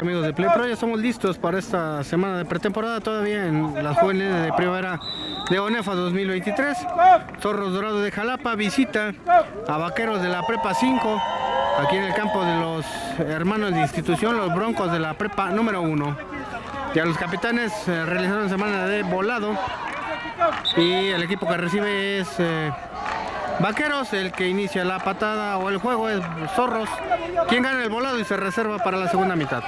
Amigos de Play Pro, ya estamos listos para esta semana de pretemporada todavía en las jóvenes de primavera de ONEFA 2023. Zorros Dorados de Jalapa visita a Vaqueros de la Prepa 5 aquí en el campo de los hermanos de institución, los Broncos de la Prepa número 1. Ya los capitanes eh, realizaron semana de volado y el equipo que recibe es eh, Vaqueros, el que inicia la patada o el juego es Zorros, quien gana el volado y se reserva para la segunda mitad.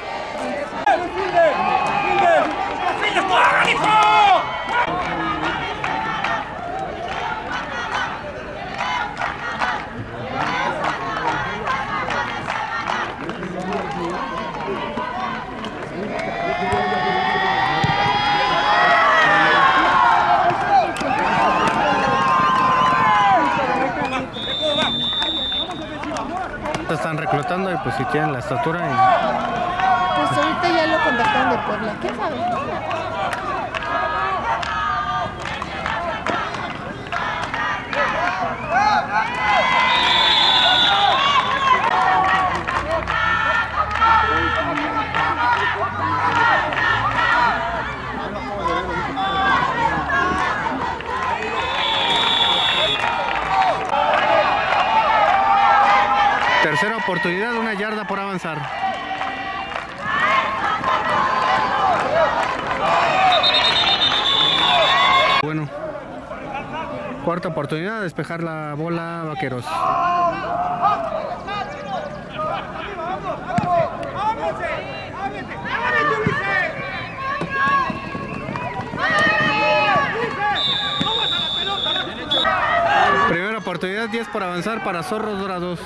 Pues si tienen la estatura y Pues ahorita ya lo contactaron de Puebla. ¿Quién sabe? Bueno, cuarta oportunidad, despejar la bola vaqueros. Primera oportunidad, 10 por avanzar para Zorros Dorados.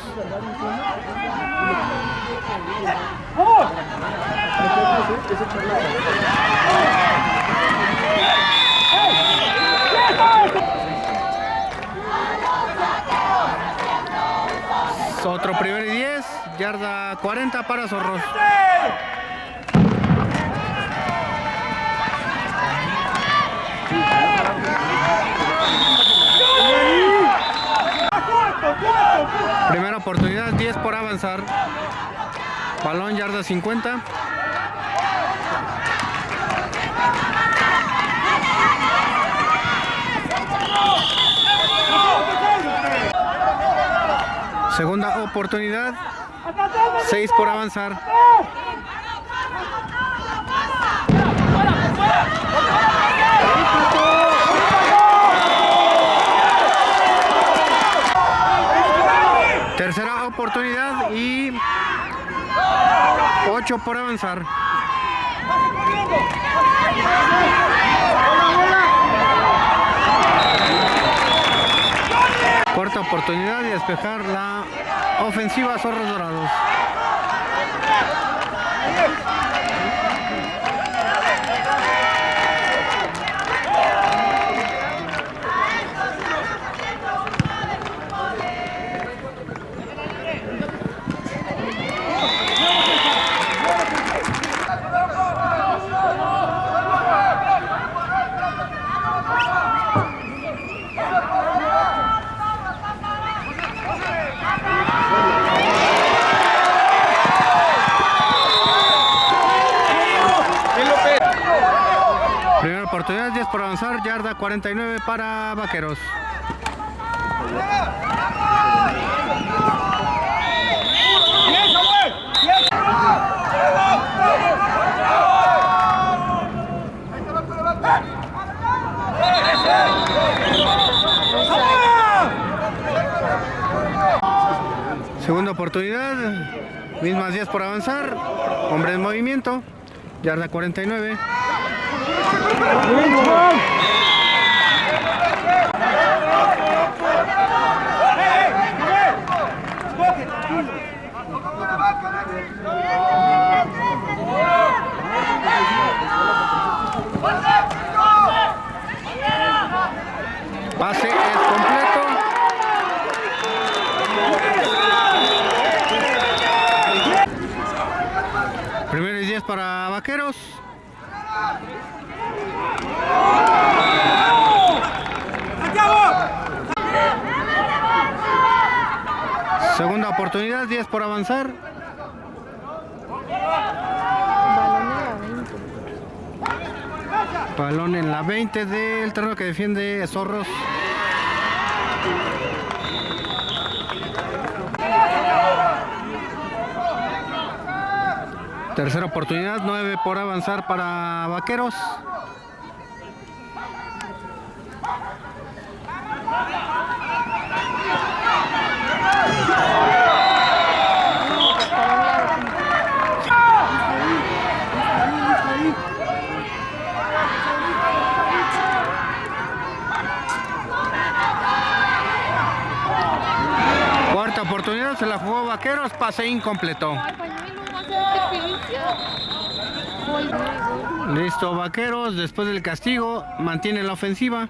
Otro primer y 10, yarda 40 para Zorros. Primera oportunidad, 10 por avanzar. Balón yarda 50. Segunda oportunidad, 6 por avanzar. Tercera oportunidad y 8 por avanzar. Cuarta oportunidad y despejar la ofensiva Zorros Dorados. Primera oportunidad, 10 por avanzar, yarda 49 para Vaqueros. Segunda oportunidad, mismas 10 por avanzar, hombre en movimiento, yarda 49. Pase es completo. Primero y 10 para Vaqueros. Segunda oportunidad, 10 por avanzar. Balón en la 20 del terreno que defiende Zorros. Tercera oportunidad, 9 por avanzar para Vaqueros. Cuarta oportunidad, se la jugó Vaqueros, pase incompleto. Listo, Vaqueros, después del castigo, mantiene la ofensiva.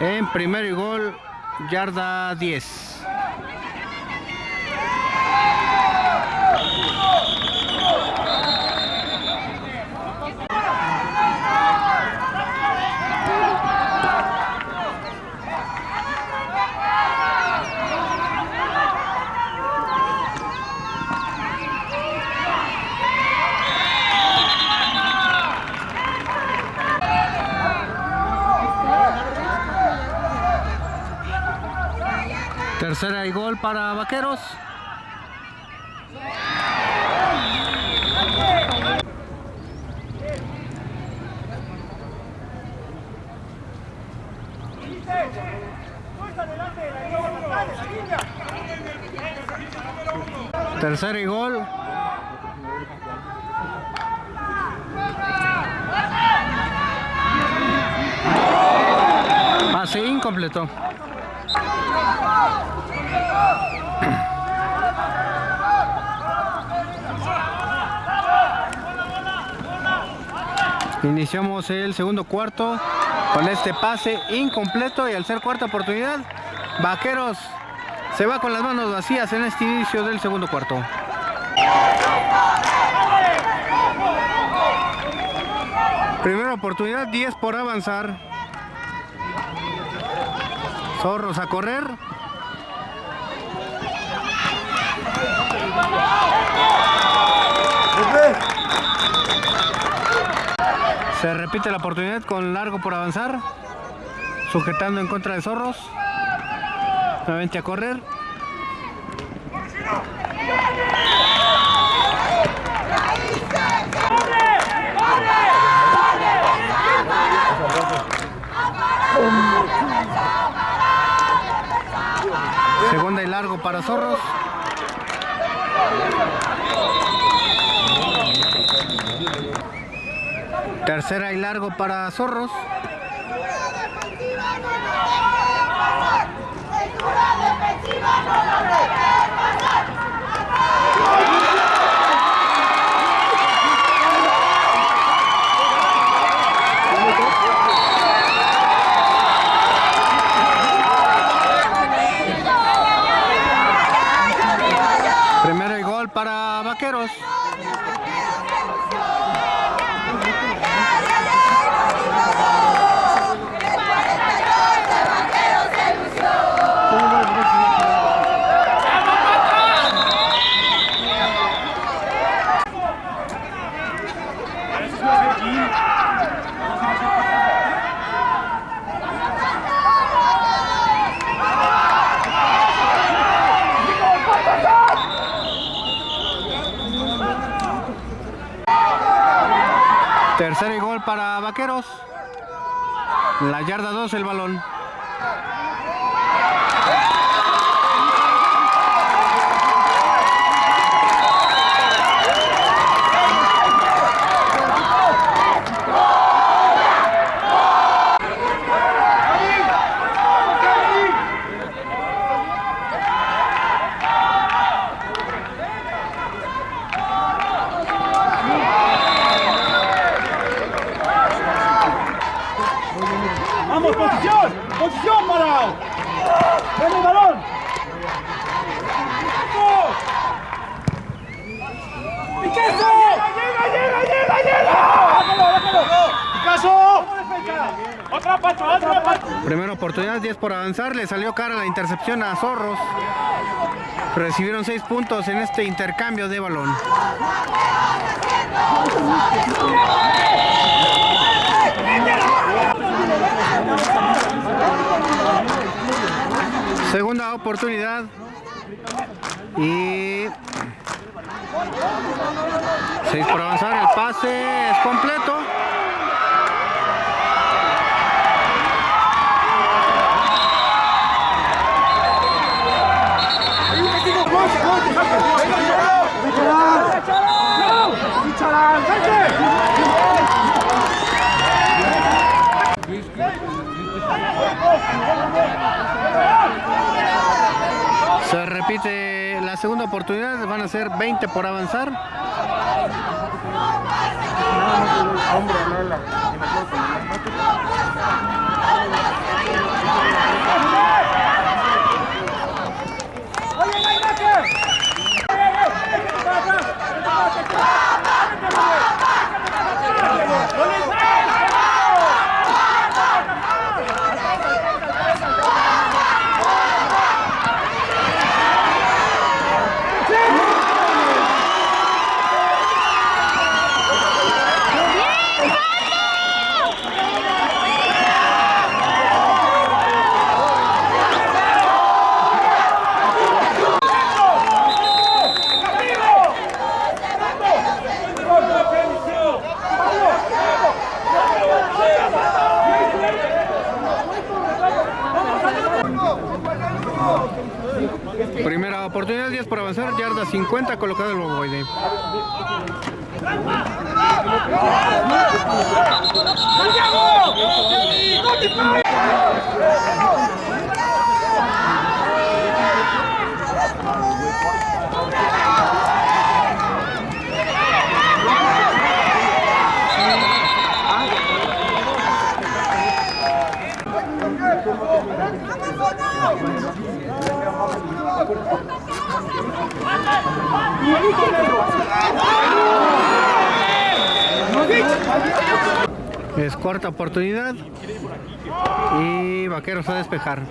En primer gol, yarda 10. Tercera y gol para Vaqueros. Tercera y gol. Pase incompleto. Iniciamos el segundo cuarto con este pase incompleto y al ser cuarta oportunidad, Vaqueros se va con las manos vacías en este inicio del segundo cuarto. Primera oportunidad, 10 por avanzar. Zorros a correr. Se repite la oportunidad con largo por avanzar. Sujetando en contra de Zorros. Nuevamente a correr. Segunda y largo para Zorros. Tercera y largo para Zorros gol para Vaqueros. Tercer y gol para Vaqueros. La yarda 2 el balón. ¡Vamos, posición! ¡Posición, parado! ¡Ven el balón! ¡Picasso! ¡Llega, llega, llega, llega! ¡Déjalo, déjalo! ¡Picasso! ¡Otra, Pacho, otra, Pacho! Primera oportunidad, 10 por avanzar. Le salió cara la intercepción a Zorros. Recibieron seis puntos en este intercambio de balón. Segunda oportunidad. Y... Seis por avanzar, el pase es completo. Se repite la segunda oportunidad, van a ser 20 por avanzar. Primera oportunidad, 10 por avanzar, yarda 50, colocado el ovoide. Es cuarta oportunidad. Y Vaqueros a despejar.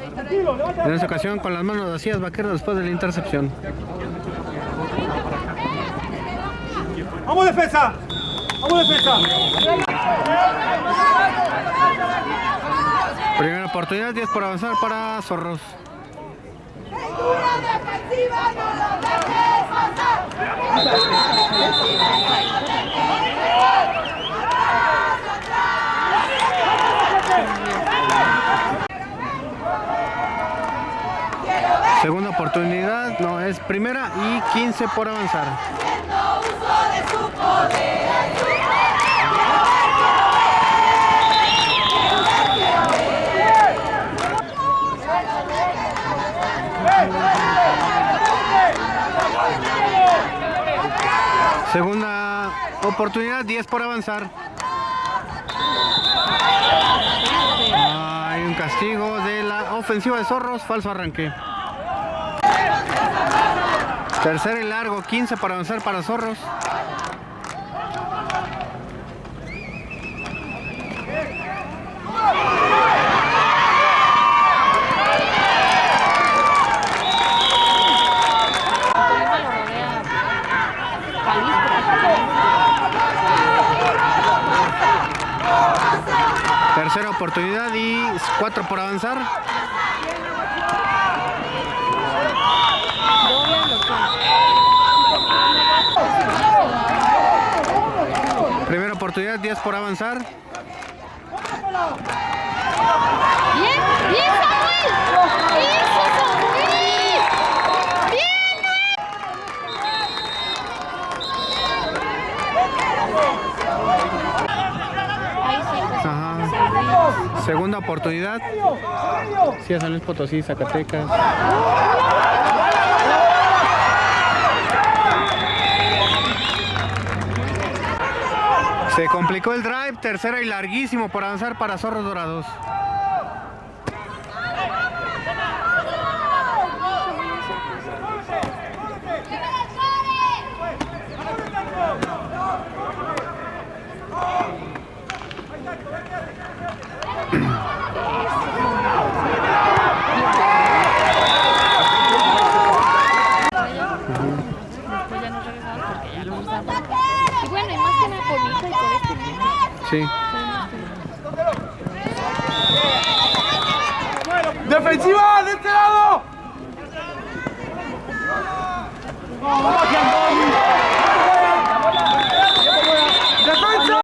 En esta ocasión con las manos vacías Vaqueros después de la intercepción. ¡Vamos defensa! ¡Vamos defensa! Primera oportunidad, 10 por avanzar para Zorros. Segunda oportunidad, no, es primera y 15 por avanzar. Segunda oportunidad, 10 por avanzar. Hay un castigo de la ofensiva de Zorros, falso arranque. Tercer y largo, 15 para avanzar para Zorros. Tercera oportunidad y cuatro por avanzar. Primera oportunidad, 10 por avanzar. Bien, bien Samuel. Eso Samuel. Bien. Ahí sí. Ajá. Segunda oportunidad. Sí, a San Luis Potosí, Zacatecas. Se complicó el drive, tercera y larguísimo por avanzar para Zorros Dorados. Sí. ¡Defensiva de este lado! ¡Defensa!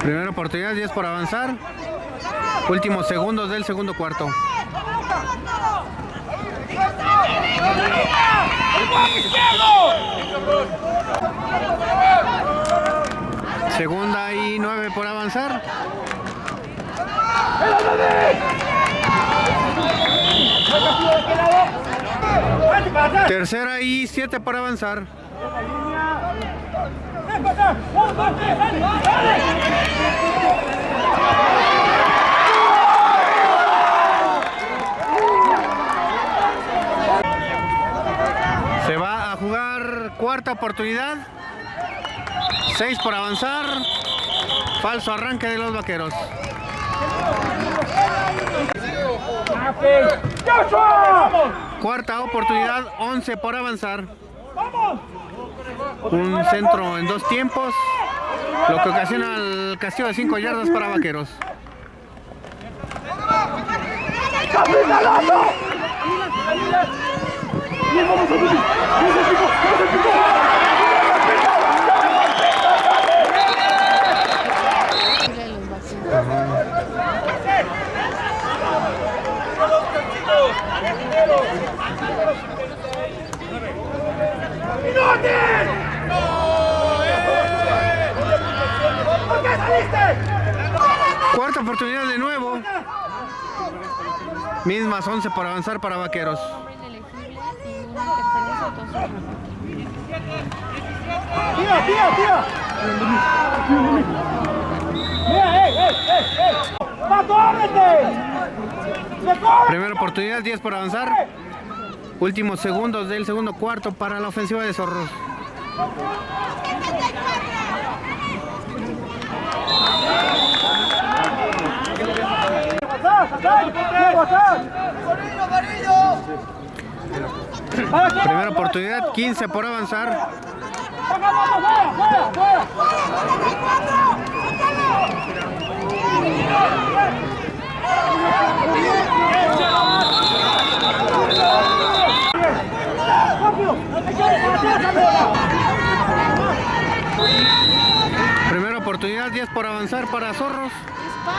Primera oportunidad, 10 por avanzar. Últimos segundos del segundo cuarto. Segunda y 9 por avanzar. Tercera y 7 por avanzar. Se va a jugar cuarta oportunidad. 6 por avanzar. Falso arranque de los vaqueros. Cuarta oportunidad, 11 por avanzar. Un centro en dos tiempos, lo que ocasiona el castigo de 5 yardas para vaqueros. Cuarta oportunidad de nuevo. Mismas 11 por avanzar para vaqueros. ¡Tira, tira, tira! ¡Mira, ey, ey, ey, ey! ¡Pato, ábrete! ¡Se corre! Primera oportunidad, 10 por avanzar. Últimos segundos del segundo cuarto para la ofensiva de Zorros. ¡Pasar, pasar! ¡Quiero pasar! ¡Para que Primera oportunidad, 15 por avanzar. Primera oportunidad, 10 por avanzar para Zorros. No.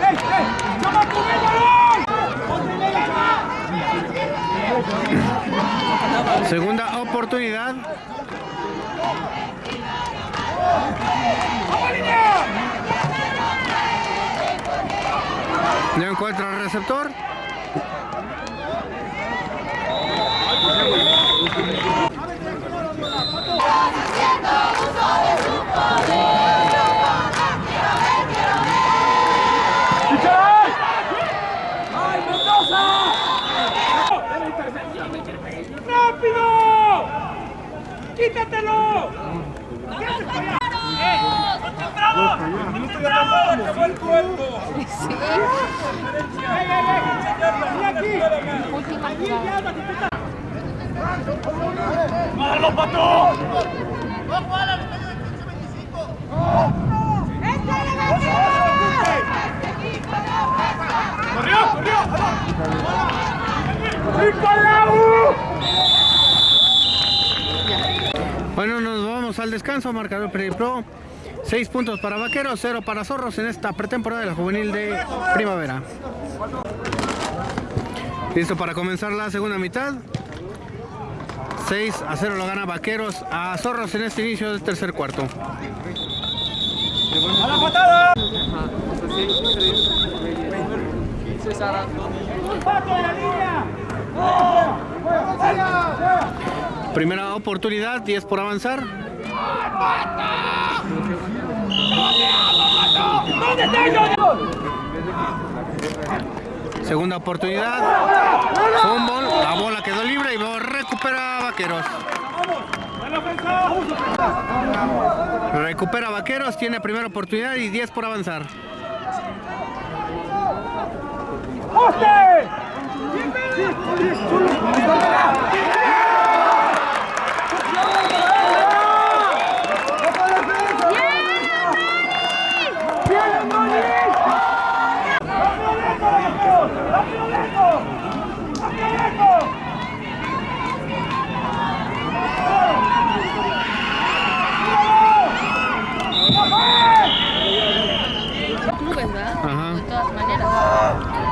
¡Ey, ey! ¡Llama con el balón! Segunda oportunidad. No encuentra el receptor. ¡Concentrado! ¡Se fue el cuerpo! Sí. ¡Ey, ey, ey! ¡Vení aquí! Última ¡Aquí, jugada. ya, que te está- ¡Bájalo, pato! ¡Corrió, corrió! ¡Nicolau! Bueno, nos vamos al descanso. Marcador Pro. 6 puntos para Vaqueros, 0 para Zorros en esta pretemporada de la juvenil de primavera. Listo para comenzar la segunda mitad. 6 a 0 lo gana Vaqueros a Zorros en este inicio del tercer cuarto. ¡A la patada! Primera oportunidad, 10 por avanzar. Segunda oportunidad. Fútbol. La bola quedó libre y recupera Vaqueros. Recupera Vaqueros. Tiene primera oportunidad y 10 por avanzar. ¡Poste!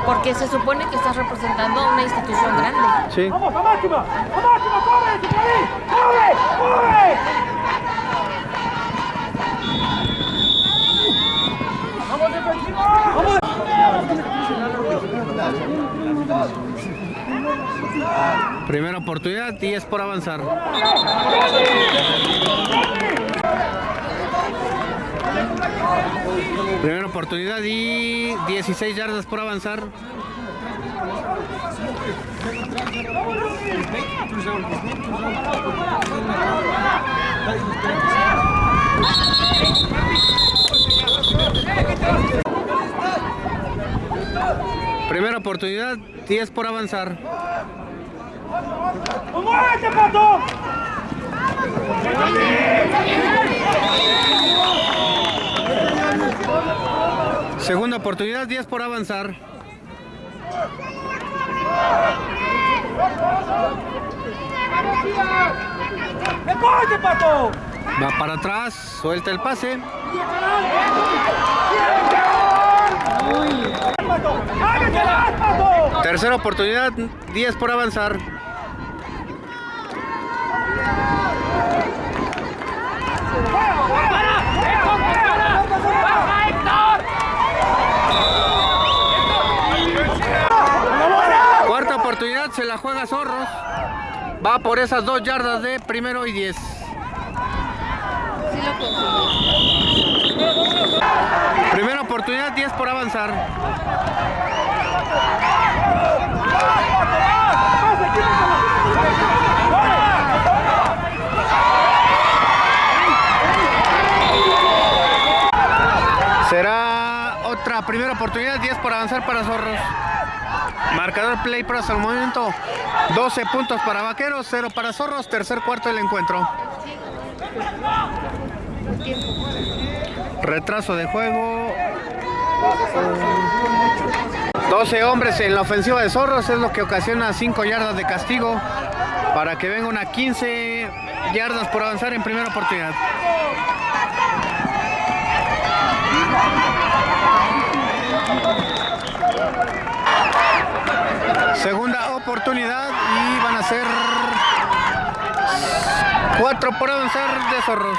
Porque se supone que estás representando a una institución grande. Sí. ¡Vamos, a máxima! ¡A máxima! ¡Corre! ¡Corre! ¡Corre! ¡Vamos, defensivo! ¡Vamos! Primera oportunidad y es por avanzar. Primera oportunidad y 16 yardas por avanzar. Primera oportunidad, 10 por avanzar. ¡Muévete, pato! Segunda oportunidad, 10 por avanzar. Va para atrás, suelta el pase. Tercera oportunidad, 10 por avanzar. Cuarta oportunidad, se la juega Zorros. Va por esas dos yardas de primero y 10. Sí lo. Primera oportunidad, 10 por avanzar. Será otra primera oportunidad, 10 por avanzar para Zorros. Marcador play pro hasta el momento. 12 puntos para Vaqueros, 0 para Zorros, tercer cuarto del encuentro. Retraso de juego. 12 hombres en la ofensiva de Zorros es lo que ocasiona 5 yardas de castigo para que venga una 15 yardas por avanzar en primera oportunidad. Segunda oportunidad y van a ser 4 por avanzar de Zorros.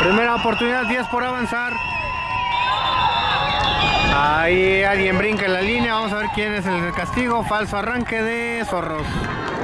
Primera oportunidad, 10 por avanzar. Ahí alguien brinca en la línea. Vamos a ver quién es el castigo. Falso arranque de Zorros.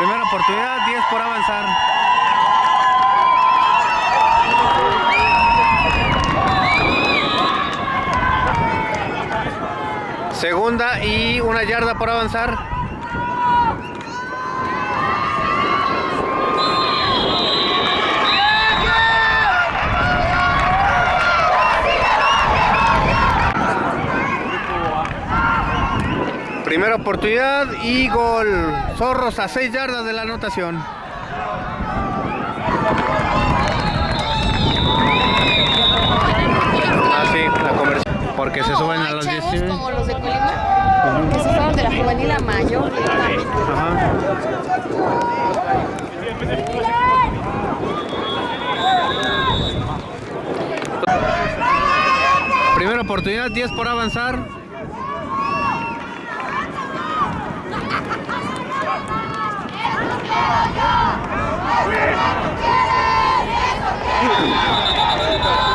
Primera oportunidad, 10 por avanzar. Segunda y una yarda por avanzar. Primera oportunidad y gol. Zorros a 6 yardas de la anotación. Ah, sí, la Porque se No, suben a los chavos 10. como los de Colima que se fueron de la juvenil a mayor directamente. Ajá. Primera oportunidad, 10 por avanzar.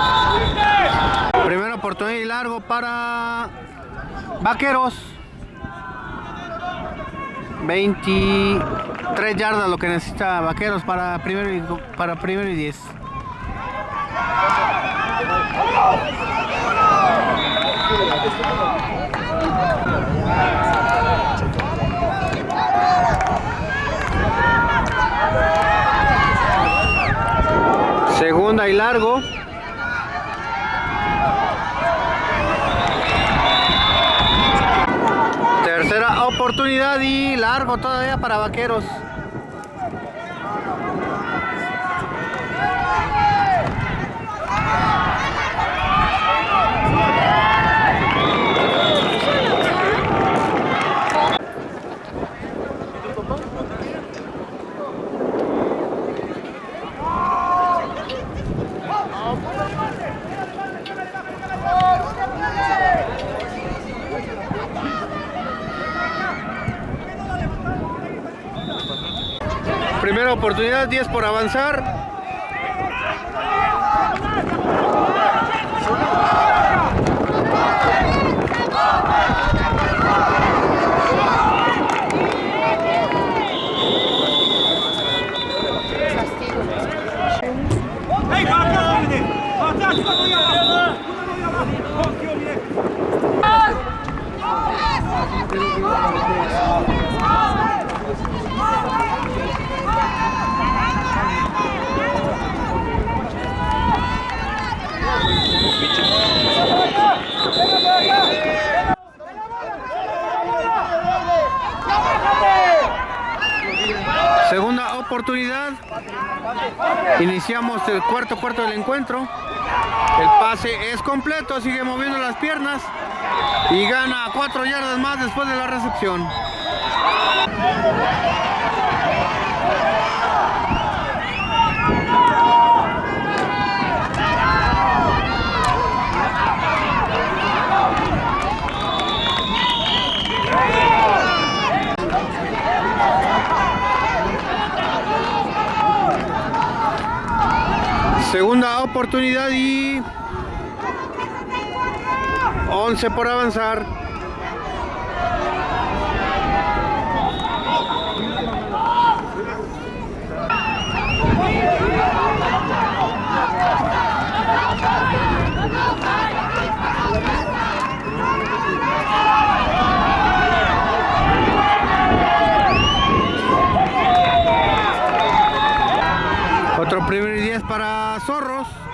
Largo para Vaqueros. 23 yardas lo que necesita Vaqueros para primero y, para primero y 10. Segunda y largo. y largo todavía para vaqueros. Oportunidad, 10 por avanzar. Oportunidad. Iniciamos el cuarto cuarto del encuentro. El pase es completo, sigue moviendo las piernas y gana cuatro yardas más después de la recepción. Segunda oportunidad y 11 por avanzar. Otro primer y 10 Zorros.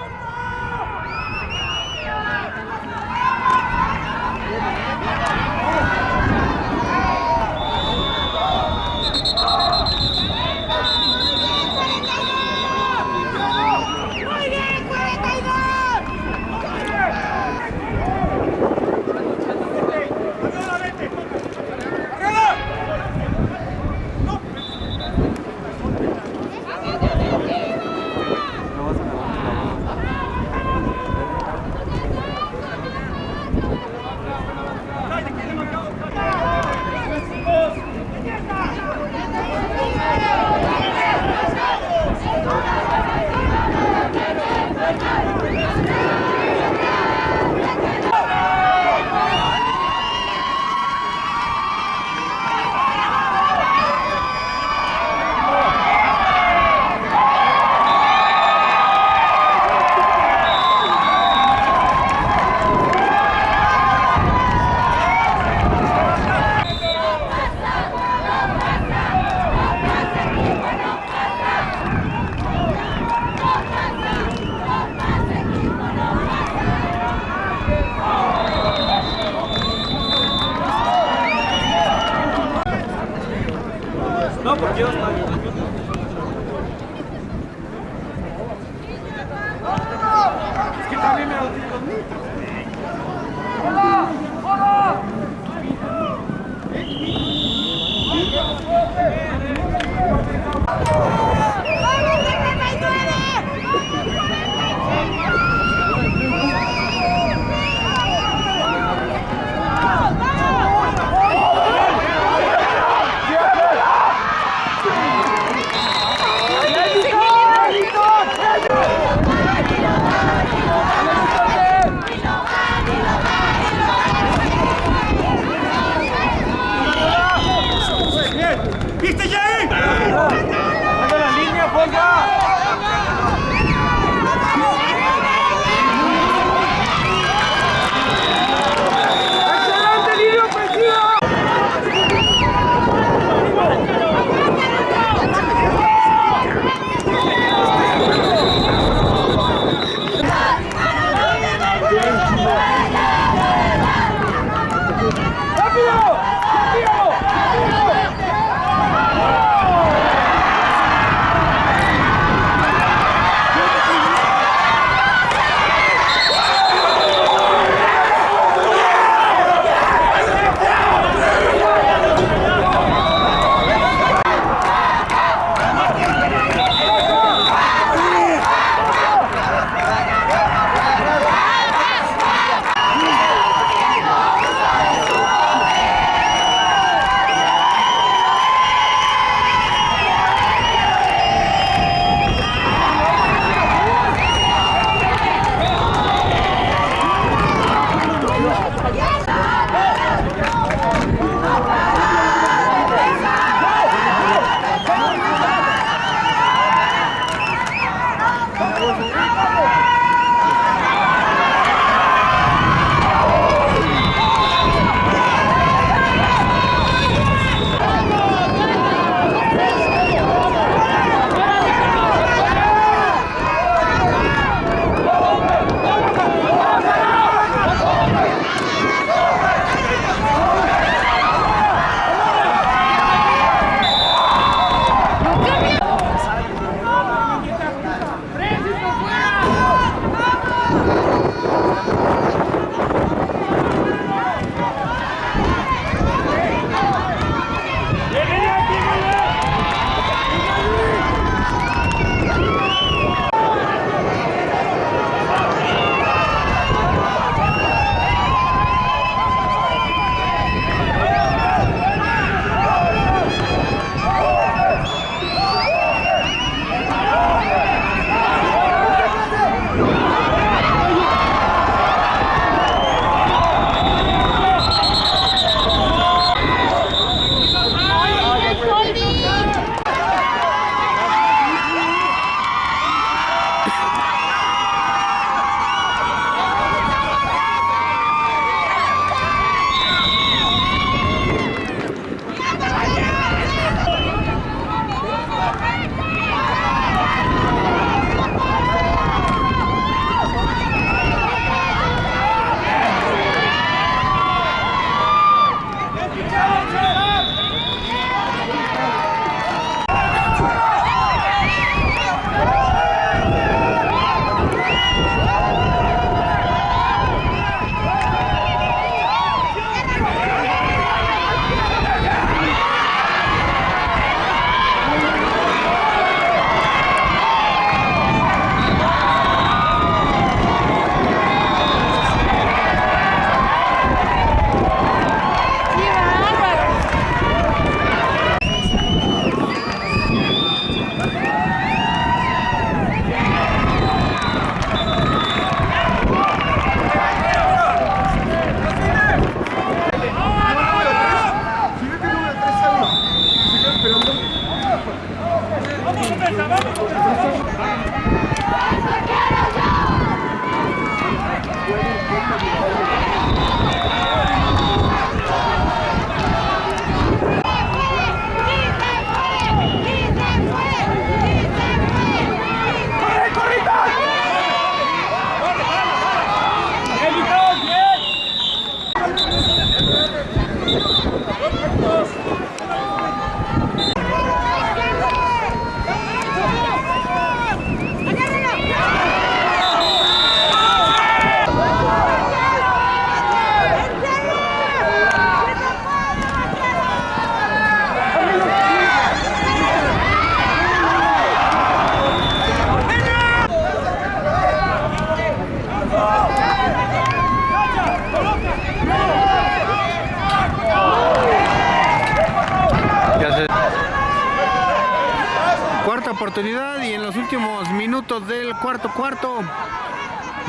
Y en los últimos minutos del cuarto cuarto,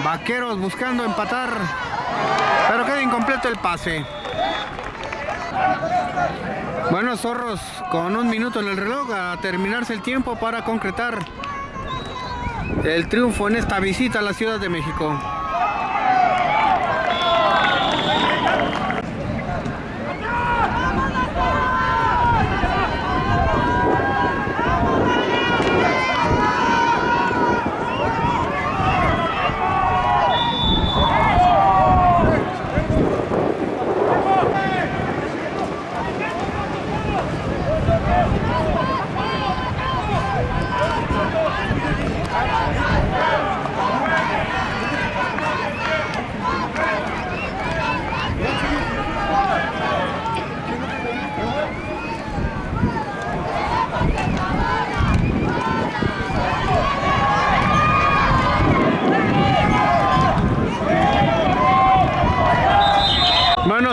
Vaqueros buscando empatar, pero queda incompleto el pase. Bueno, Zorros con un minuto en el reloj a terminarse el tiempo para concretar el triunfo en esta visita a la Ciudad de México.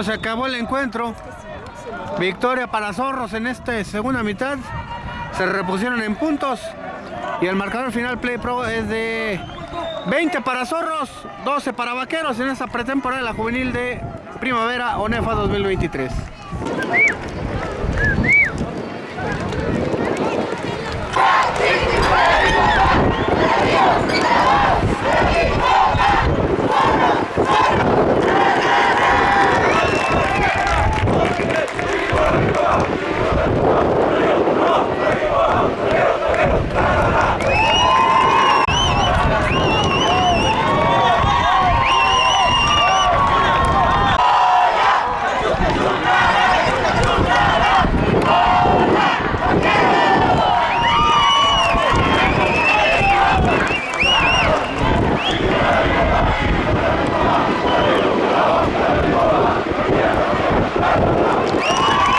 Se acabó el encuentro. Victoria para Zorros en esta segunda mitad. Se repusieron en puntos. Y el marcador final Play Pro es de 20 para Zorros, 12 para Vaqueros en esta pretemporada de la juvenil de Primavera ONEFA 2023.